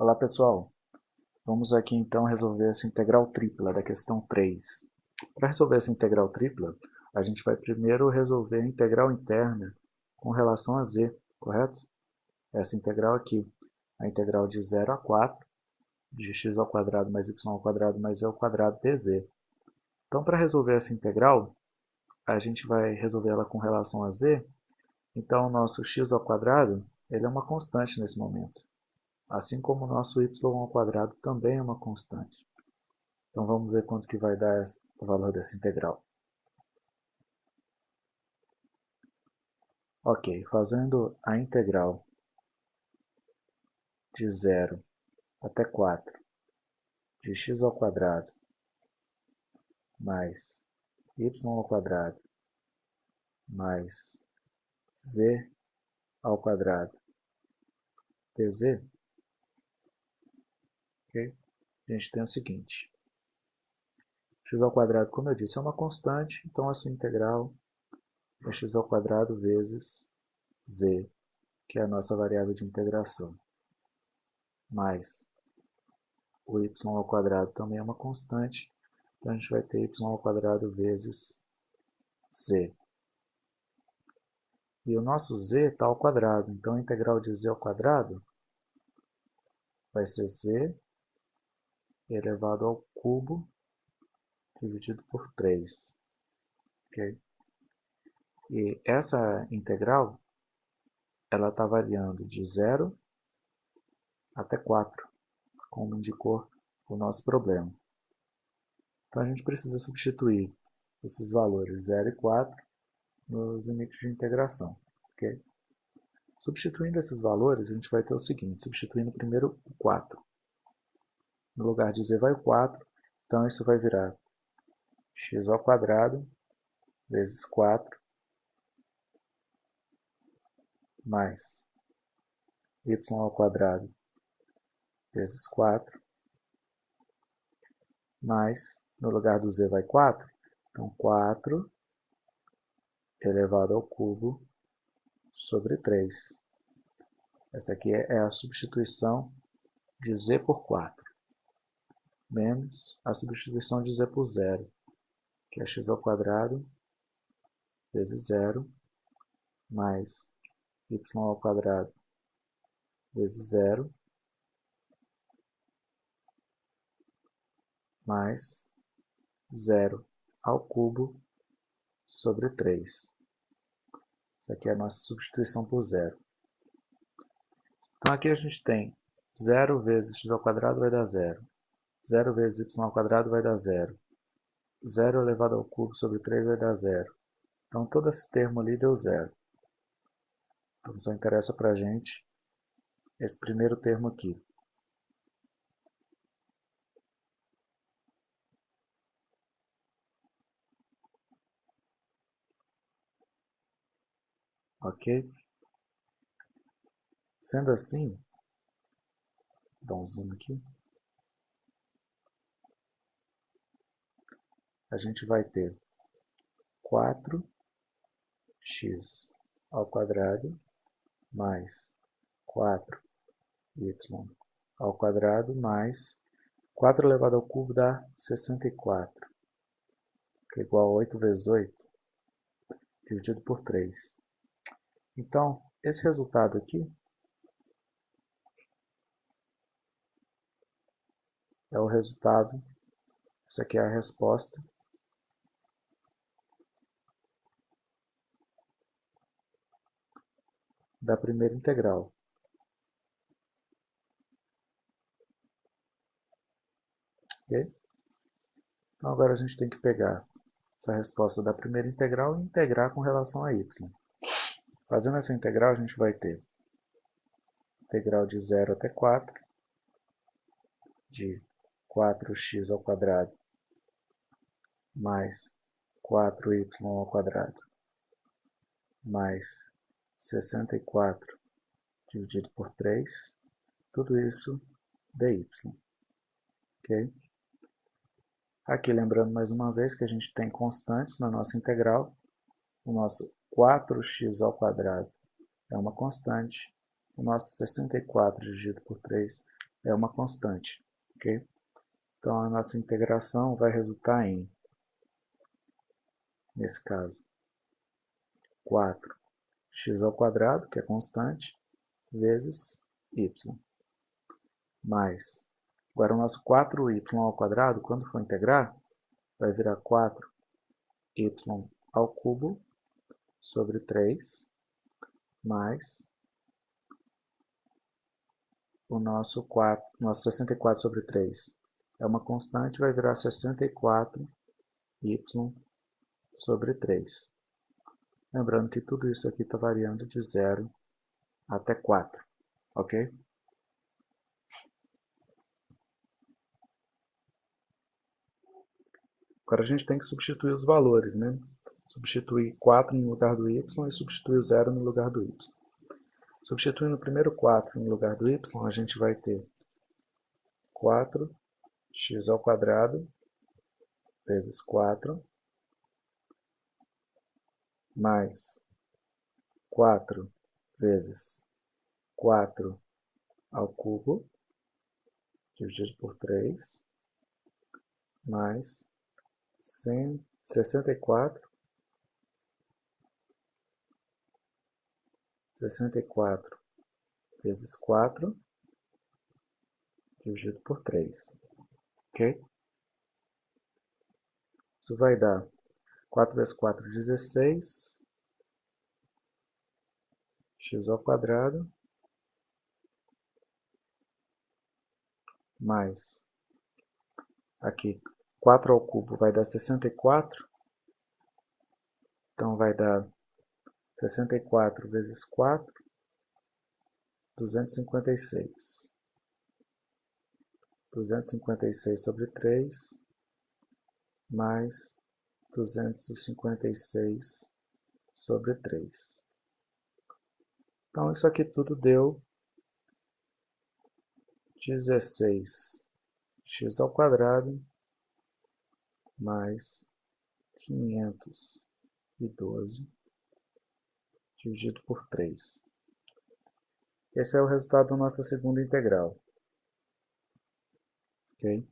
Olá pessoal, vamos aqui então resolver essa integral tripla da questão 3. Para resolver essa integral tripla, a gente vai primeiro resolver a integral interna com relação a z, correto? Essa integral aqui, a integral de 0 a 4, de x ao quadrado mais y ao quadrado mais e ao quadrado dz. Então para resolver essa integral, a gente vai resolver ela com relação a z, então o nosso x ao quadrado ele é uma constante nesse momento assim como o nosso y ao quadrado também é uma constante. Então vamos ver quanto que vai dar o valor dessa integral. Ok, fazendo a integral de 0 até 4 de x ao quadrado mais y ao quadrado mais z ao quadrado dz, Okay? A gente tem o seguinte. x ao quadrado, como eu disse, é uma constante, então a sua integral é x ao quadrado vezes z, que é a nossa variável de integração. Mais o y ao quadrado também é uma constante, então a gente vai ter y ao quadrado vezes z. E o nosso z está ao quadrado, então a integral de z ao quadrado vai ser z elevado ao cubo dividido por 3. Okay? E essa integral ela está variando de 0 até 4, como indicou o nosso problema. Então a gente precisa substituir esses valores 0 e 4 nos limites de integração. Okay? Substituindo esses valores, a gente vai ter o seguinte, substituindo primeiro o 4. No lugar de z vai o 4, então isso vai virar x ao quadrado vezes 4 mais y ao quadrado vezes 4 mais, no lugar do z vai 4, então 4 elevado ao cubo sobre 3. Essa aqui é a substituição de z por 4 menos a substituição de z por zero, que é x ao quadrado vezes zero, mais y ao quadrado vezes zero, mais zero ao cubo sobre 3. Isso aqui é a nossa substituição por zero. Então aqui a gente tem 0 vezes x ao quadrado vai dar zero. 0 vezes y ao quadrado vai dar zero. 0 elevado ao cubo sobre 3 vai dar zero. Então todo esse termo ali deu zero. Então só interessa para a gente esse primeiro termo aqui. Ok? Sendo assim, dá um zoom aqui. A gente vai ter 4x ao quadrado mais 4y ao quadrado mais 4 elevado ao cubo dá 64, que é igual a 8 vezes 8, dividido por 3. Então, esse resultado aqui é o resultado, essa aqui é a resposta da primeira integral. Ok? Então agora a gente tem que pegar essa resposta da primeira integral e integrar com relação a y. Fazendo essa integral, a gente vai ter integral de 0 até 4, de 4x ao quadrado mais 4y ao quadrado mais 64 dividido por 3, tudo isso dy. Ok? Aqui lembrando mais uma vez que a gente tem constantes na nossa integral. O nosso 4x ao quadrado é uma constante. O nosso 64 dividido por 3 é uma constante. ok? Então a nossa integração vai resultar em, nesse caso, 4x ao quadrado, que é constante, vezes y. Mais, agora o nosso 4y ao quadrado, quando for integrar, vai virar 4y ao cubo sobre 3, mais o nosso, 4, nosso 64 sobre 3 é uma constante, vai virar 64y sobre 3. Lembrando que tudo isso aqui está variando de 0 até 4, ok? Agora a gente tem que substituir os valores, né? Substituir 4 no lugar do y e substituir o 0 no lugar do y. Substituindo o primeiro 4 no lugar do y, a gente vai ter 4x ao vezes 4 mais 4 vezes 4 ao cubo, dividido por 3, mais 64, 64 vezes 4, dividido por 3, ok? Isso vai dar 4 vezes 4, 16, x ao quadrado, mais, aqui, 4 ao cubo vai dar 64, então vai dar 64 vezes 4, 256. 256 sobre 3, mais 256 sobre 3. Então, isso aqui tudo deu 16x ao quadrado mais 512 dividido por 3. Esse é o resultado da nossa segunda integral. Ok?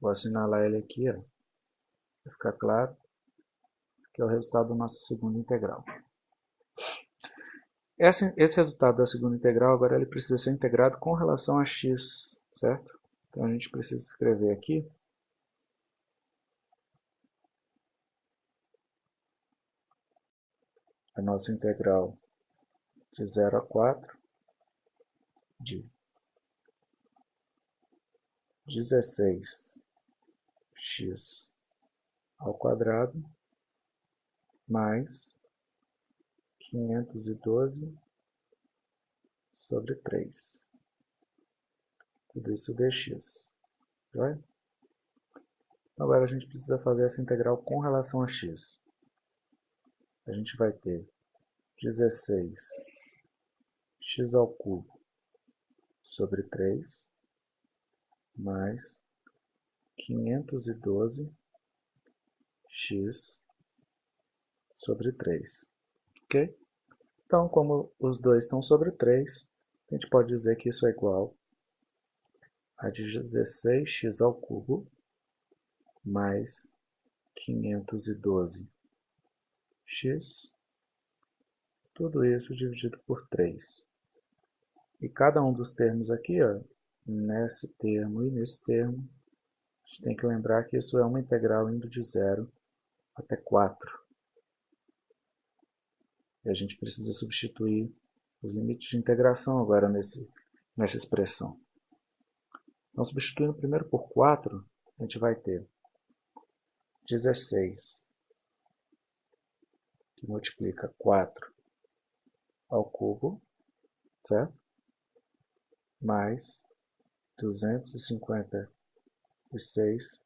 Vou assinalar ele aqui, ó, para ficar claro que é o resultado da nossa segunda integral. Esse, esse resultado da segunda integral, agora ele precisa ser integrado com relação a x, certo? Então a gente precisa escrever aqui a nossa integral de 0 a 4 de 16x ao quadrado mais 512 sobre 3. Tudo isso dx. Joia? Agora a gente precisa fazer essa integral com relação a x. A gente vai ter 16 x ao cubo sobre 3 mais 512 x sobre 3. Ok? Então, como os dois estão sobre 3, a gente pode dizer que isso é igual a 16x ao mais 512x, tudo isso dividido por 3. E cada um dos termos aqui, ó, nesse termo e nesse termo, a gente tem que lembrar que isso é uma integral indo de 0 até 4. A gente precisa substituir os limites de integração agora nesse, nessa expressão. Então, substituindo primeiro por 4, a gente vai ter 16, que multiplica 4 ao cubo, certo? Mais 256,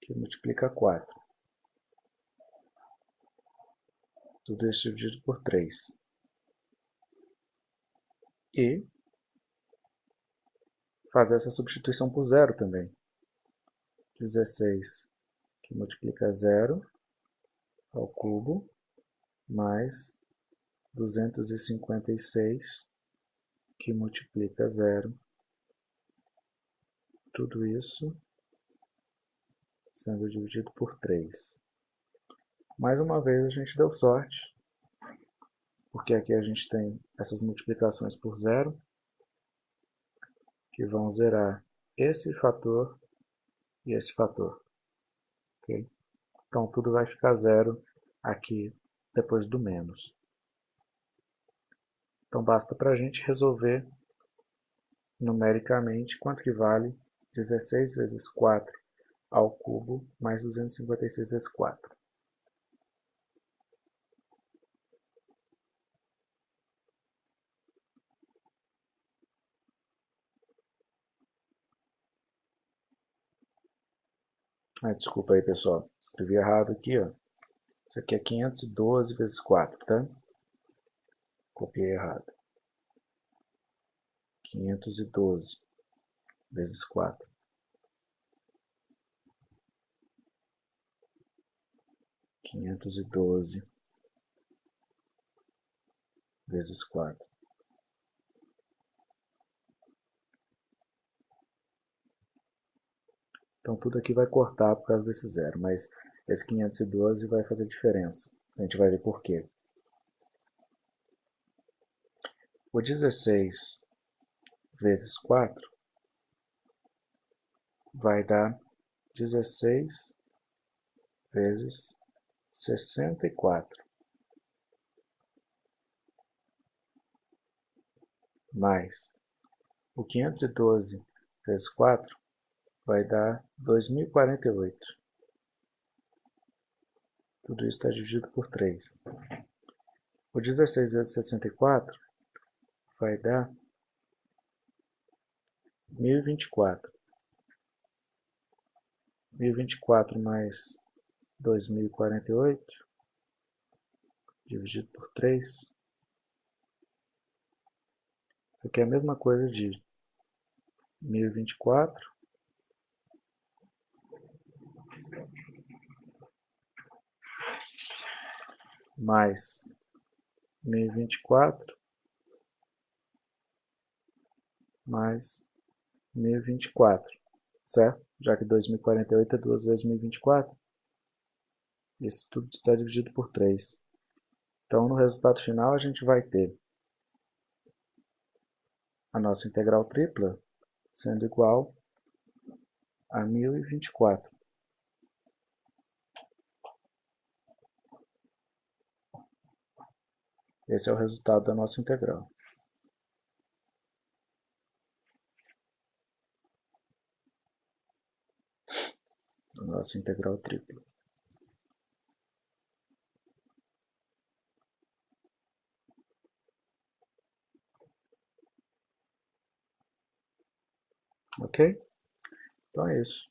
que multiplica 4. Tudo isso dividido por 3. E fazer essa substituição por zero também. 16 que multiplica zero ao cubo, mais 256 que multiplica zero tudo isso sendo dividido por 3. Mais uma vez a gente deu sorte, porque aqui a gente tem essas multiplicações por zero, que vão zerar esse fator e esse fator. Okay? Então tudo vai ficar zero aqui depois do menos. Então basta para a gente resolver numericamente quanto que vale 16 vezes 4 ao cubo mais 256 vezes 4. Ah, desculpa aí, pessoal. Escrevi errado aqui, ó. Isso aqui é 512 vezes 4, tá? Copiei errado. 512 vezes 4. Quinhentos e doze vezes quatro. Então tudo aqui vai cortar por causa desse zero, mas esse 512 vai fazer diferença. A gente vai ver por quê. O 16 vezes 4 vai dar 16 vezes 64. Mais o 512 vezes 4 vai dar 2048. Tudo isso está dividido por 3. O 16 vezes 64 vai dar 1024. 1024 mais 2048 dividido por 3. Isso aqui é a mesma coisa de 1024 mais 1024 mais 1024, certo? Já que 2048 é 2 vezes 1024, isso tudo está dividido por 3. Então, no resultado final, a gente vai ter a nossa integral tripla sendo igual a 1024. Esse é o resultado da nossa integral. A nossa integral tripla. Ok? Então é isso.